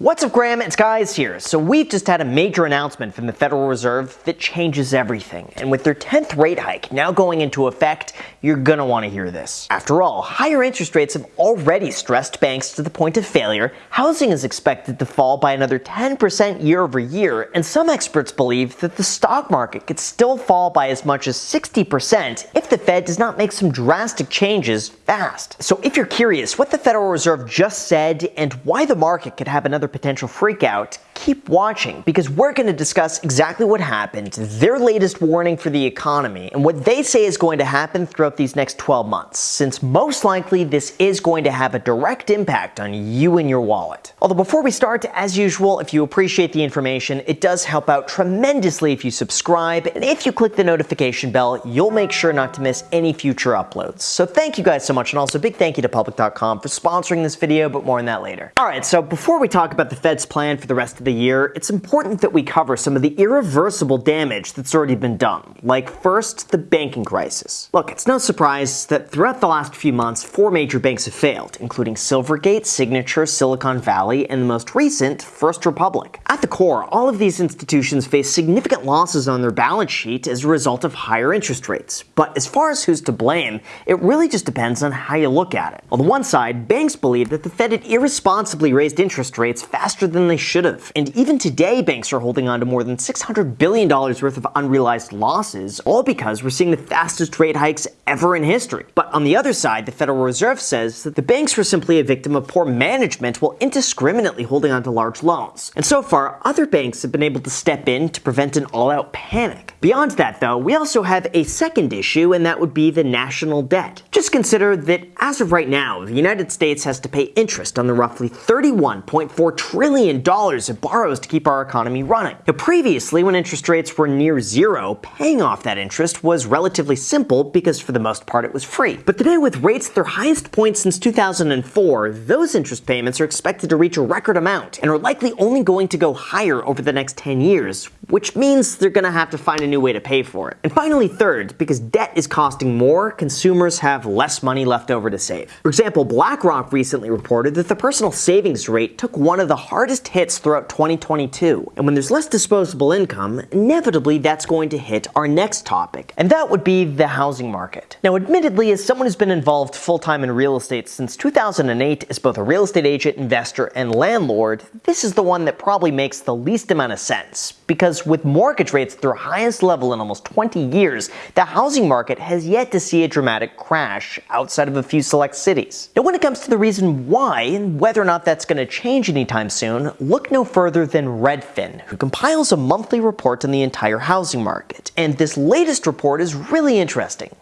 What's up Graham, it's Guys here. So we've just had a major announcement from the Federal Reserve that changes everything. And with their 10th rate hike now going into effect, you're gonna wanna hear this. After all, higher interest rates have already stressed banks to the point of failure, housing is expected to fall by another 10% year over year, and some experts believe that the stock market could still fall by as much as 60% if the Fed does not make some drastic changes fast. So if you're curious what the Federal Reserve just said and why the market could have another potential freakout, keep watching because we're going to discuss exactly what happened, their latest warning for the economy, and what they say is going to happen throughout these next 12 months, since most likely this is going to have a direct impact on you and your wallet. Although before we start, as usual, if you appreciate the information, it does help out tremendously if you subscribe, and if you click the notification bell, you'll make sure not to miss any future uploads. So thank you guys so much, and also big thank you to Public.com for sponsoring this video, but more on that later. Alright, so before we talk about the Fed's plan for the rest of the year, it's important that we cover some of the irreversible damage that's already been done, like first, the banking crisis. Look, it's no surprise that throughout the last few months, four major banks have failed, including Silvergate, Signature, Silicon Valley, and the most recent, First Republic. At the core, all of these institutions face significant losses on their balance sheet as a result of higher interest rates. But as far as who's to blame, it really just depends on how you look at it. On the one side, banks believe that the Fed had irresponsibly raised interest rates faster than they should have. And even today, banks are holding on to more than $600 billion worth of unrealized losses, all because we're seeing the fastest rate hikes ever in history. But on the other side, the Federal Reserve says that the banks were simply a victim of poor management while indiscriminately holding on to large loans. And so far, other banks have been able to step in to prevent an all-out panic. Beyond that, though, we also have a second issue, and that would be the national debt. Just consider that as of right now, the United States has to pay interest on the roughly $31.4 trillion dollars it borrows to keep our economy running. Now, previously, when interest rates were near zero, paying off that interest was relatively simple because for the most part it was free. But today, with rates at their highest point since 2004, those interest payments are expected to reach a record amount and are likely only going to go higher over the next 10 years, which means they're going to have to find a new way to pay for it. And finally, third, because debt is costing more, consumers have less money left over to save. For example, BlackRock recently reported that the personal savings rate took one of the hardest hits throughout 2022. And when there's less disposable income, inevitably that's going to hit our next topic, and that would be the housing market. Now, admittedly, as someone who's been involved full-time in real estate since 2008 as both a real estate agent, investor, and landlord, this is the one that probably makes the least amount of sense. Because with mortgage rates at their highest level in almost 20 years, the housing market has yet to see a dramatic crash outside of a few select cities. Now, when it comes to the reason why and whether or not that's going to change anytime soon, look no further than Redfin, who compiles a monthly report on the entire housing market. And this latest report is really interesting.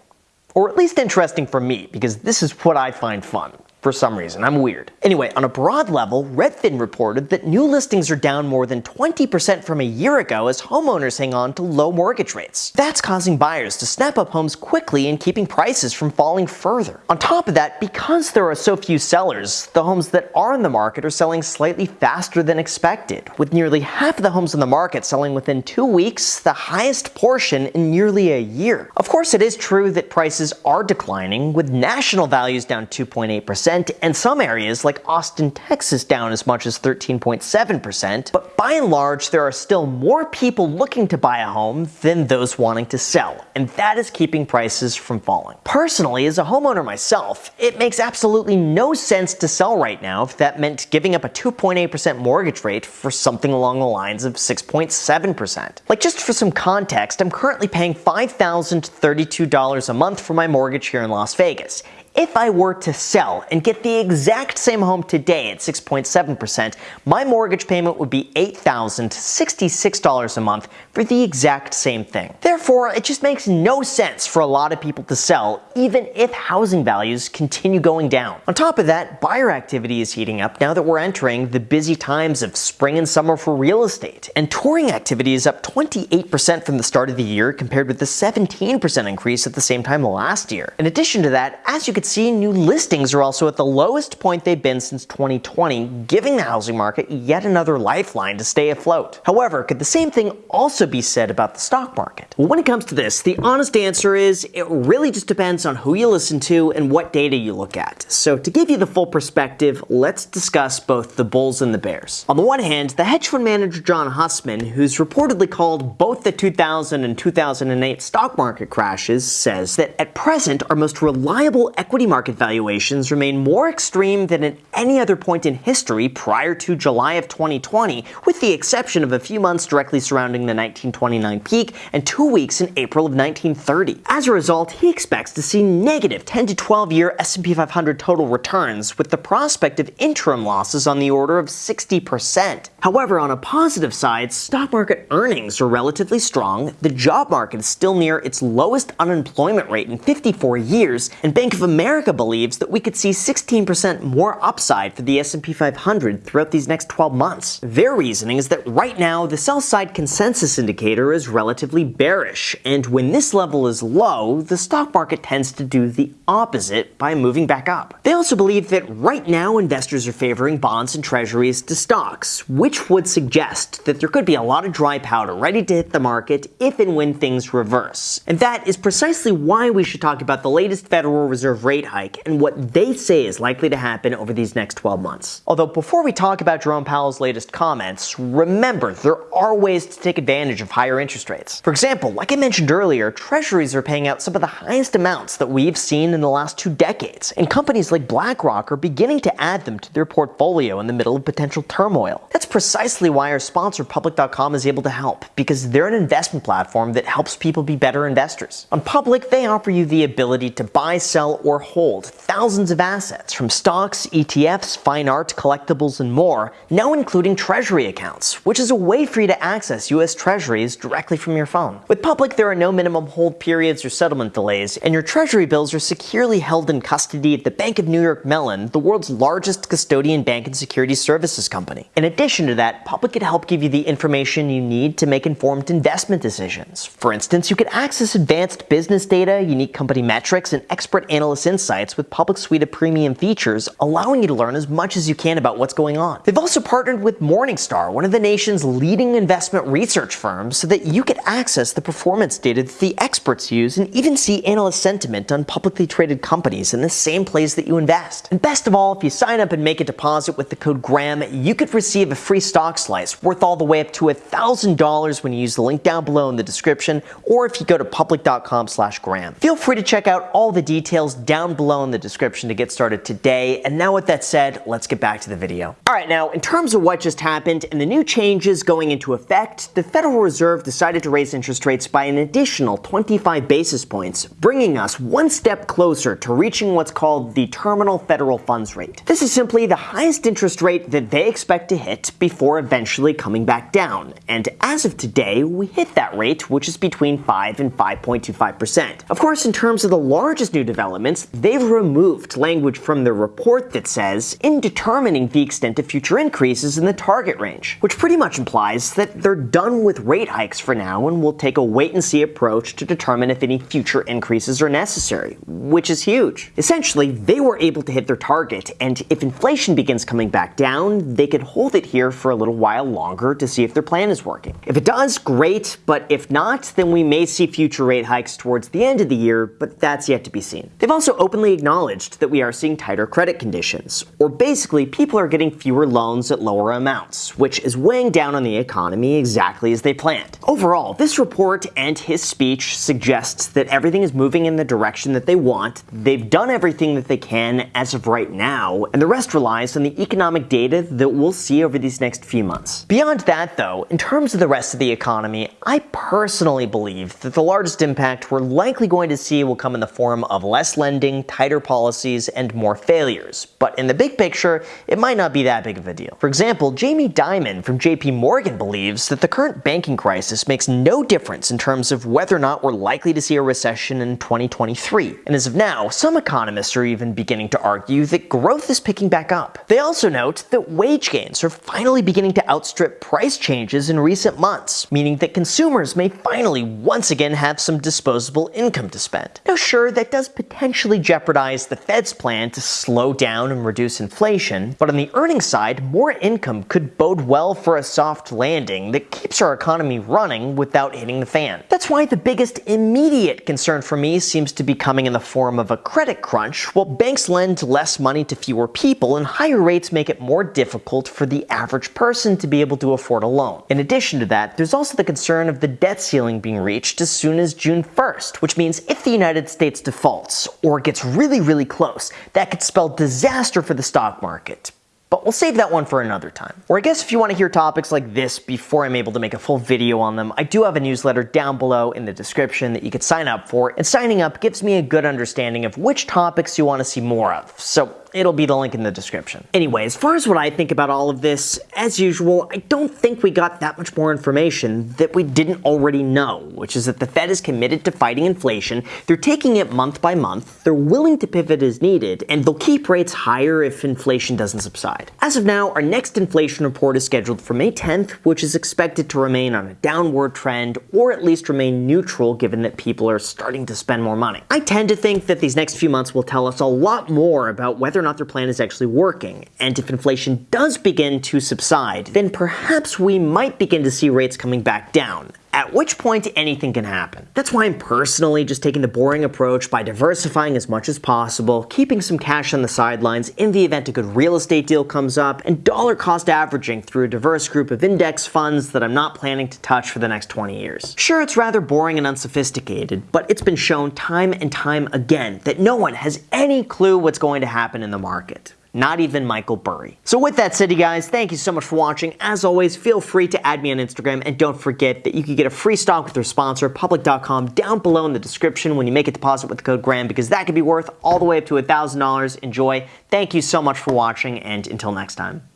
Or at least interesting for me, because this is what I find fun for some reason. I'm weird. Anyway, on a broad level, Redfin reported that new listings are down more than 20% from a year ago as homeowners hang on to low mortgage rates. That's causing buyers to snap up homes quickly and keeping prices from falling further. On top of that, because there are so few sellers, the homes that are in the market are selling slightly faster than expected, with nearly half of the homes in the market selling within two weeks, the highest portion in nearly a year. Of course, it is true that prices are declining, with national values down 2.8%, and some areas like Austin, Texas down as much as 13.7%, but by and large there are still more people looking to buy a home than those wanting to sell, and that is keeping prices from falling. Personally, as a homeowner myself, it makes absolutely no sense to sell right now if that meant giving up a 2.8% mortgage rate for something along the lines of 6.7%. Like just for some context, I'm currently paying $5,032 a month for my mortgage here in Las Vegas. If I were to sell and get the exact same home today at 6.7%, my mortgage payment would be $8,066 a month for the exact same thing. Therefore, it just makes no sense for a lot of people to sell, even if housing values continue going down. On top of that, buyer activity is heating up now that we're entering the busy times of spring and summer for real estate, and touring activity is up 28% from the start of the year compared with the 17% increase at the same time last year. In addition to that, as you can see, new listings are also at the lowest point they've been since 2020, giving the housing market yet another lifeline to stay afloat. However, could the same thing also be said about the stock market? Well, when it comes to this, the honest answer is it really just depends on who you listen to and what data you look at. So to give you the full perspective, let's discuss both the bulls and the bears. On the one hand, the hedge fund manager John Hussman, who's reportedly called both the 2000 and 2008 stock market crashes, says that at present our most reliable equity market valuations remain more extreme than at any other point in history prior to July of 2020, with the exception of a few months directly surrounding the 1929 peak and two weeks in April of 1930. As a result, he expects to see negative 10 to 12 year S&P 500 total returns, with the prospect of interim losses on the order of 60%. However, on a positive side, stock market earnings are relatively strong, the job market is still near its lowest unemployment rate in 54 years, and Bank of America believes that we could see 16% more upside for the S&P 500 throughout these next 12 months. Their reasoning is that right now the sell side consensus indicator is relatively bearish, and when this level is low, the stock market tends to do the opposite by moving back up. They also believe that right now investors are favoring bonds and treasuries to stocks, which would suggest that there could be a lot of dry powder ready to hit the market if and when things reverse. And that is precisely why we should talk about the latest Federal Reserve rate hike and what they say is likely to happen over these next 12 months. Although before we talk about Jerome Powell's latest comments, remember there are ways to take advantage of higher interest rates. For example, like I mentioned earlier, treasuries are paying out some of the highest amounts that we've seen in the last two decades, and companies like BlackRock are beginning to add them to their portfolio in the middle of potential turmoil. That's precisely why our sponsor Public.com is able to help, because they're an investment platform that helps people be better investors. On Public, they offer you the ability to buy, sell, or hold thousands of assets from stocks, ETFs, fine art, collectibles, and more, now including treasury accounts, which is a way for you to access US treasuries directly from your phone. With Public, there are no minimum hold periods or settlement delays, and your treasury bills are securely held in custody at the Bank of New York Mellon, the world's largest custodian bank and securities services company. In addition to that, Public could help give you the information you need to make informed investment decisions. For instance, you could access advanced business data, unique company metrics, and expert insights with Public's suite of premium features, allowing you to learn as much as you can about what's going on. They've also partnered with Morningstar, one of the nation's leading investment research firms, so that you could access the performance data that the experts use and even see analyst sentiment on publicly traded companies in the same place that you invest. And best of all, if you sign up and make a deposit with the code GRAHAM, you could receive a free stock slice worth all the way up to $1,000 when you use the link down below in the description or if you go to public.com slash graham. Feel free to check out all the details down below in the description to get started today. And now with that said, let's get back to the video. All right, now in terms of what just happened and the new changes going into effect, the Federal Reserve decided to raise interest rates by an additional 25 basis points, bringing us one step closer to reaching what's called the terminal federal funds rate. This is simply the highest interest rate that they expect to hit before eventually coming back down. And as of today, we hit that rate, which is between 5 and 5.25%. Of course, in terms of the largest new developments, they've removed language from the report that says, in determining the extent of future increases in the target range, which pretty much implies that they're done with rate hikes for now and will take a wait and see approach to determine if any future increases are necessary, which is huge. Essentially, they were able to hit their target, and if inflation begins coming back down, they could hold it here for a little while longer to see if their plan is working. If it does, great, but if not, then we may see future rate hikes towards the end of the year, but that's yet to be seen. They've also openly acknowledged that we are seeing tighter credit conditions, or basically people are getting fewer loans at lower amounts, which is weighing down on the economy exactly as they planned. Overall, this report and his speech suggests that everything is moving in the direction that they want, they've done everything that they can as of right now, and the rest relies on the economic data that we'll see over these next few months. Beyond that though, in terms of the rest of the economy, I personally believe that the largest impact we're likely going to see will come in the form of less lending, tighter policies, and more failures. But in the big picture, it might not be that big of a deal. For example, Jamie Dimon from JP Morgan believes that the current banking crisis makes no difference in terms of whether or not we're likely to see a recession in 2023. And as of now, some economists are even beginning to argue that growth is picking back up. They also note that wage gains are finally beginning to outstrip price changes in recent months, meaning that consumers may finally once again have some disposable income to spend. Now sure, that does potentially potentially jeopardize the Fed's plan to slow down and reduce inflation, but on the earnings side, more income could bode well for a soft landing that keeps our economy running without hitting the fan. That's why the biggest immediate concern for me seems to be coming in the form of a credit crunch, while banks lend less money to fewer people and higher rates make it more difficult for the average person to be able to afford a loan. In addition to that, there's also the concern of the debt ceiling being reached as soon as June 1st, which means if the United States defaults or gets really, really close, that could spell disaster for the stock market. But we'll save that one for another time. Or I guess if you want to hear topics like this before I'm able to make a full video on them, I do have a newsletter down below in the description that you could sign up for, and signing up gives me a good understanding of which topics you want to see more of. So It'll be the link in the description. Anyway, as far as what I think about all of this, as usual, I don't think we got that much more information that we didn't already know, which is that the Fed is committed to fighting inflation, they're taking it month by month, they're willing to pivot as needed, and they'll keep rates higher if inflation doesn't subside. As of now, our next inflation report is scheduled for May 10th, which is expected to remain on a downward trend, or at least remain neutral given that people are starting to spend more money. I tend to think that these next few months will tell us a lot more about whether not their plan is actually working. And if inflation does begin to subside, then perhaps we might begin to see rates coming back down at which point anything can happen. That's why I'm personally just taking the boring approach by diversifying as much as possible, keeping some cash on the sidelines in the event a good real estate deal comes up, and dollar cost averaging through a diverse group of index funds that I'm not planning to touch for the next 20 years. Sure, it's rather boring and unsophisticated, but it's been shown time and time again that no one has any clue what's going to happen in the market not even Michael Burry. So with that said, you guys, thank you so much for watching. As always, feel free to add me on Instagram, and don't forget that you can get a free stock with their sponsor, Public.com, down below in the description when you make a deposit with the code GRAHAM, because that could be worth all the way up to $1,000. Enjoy. Thank you so much for watching, and until next time.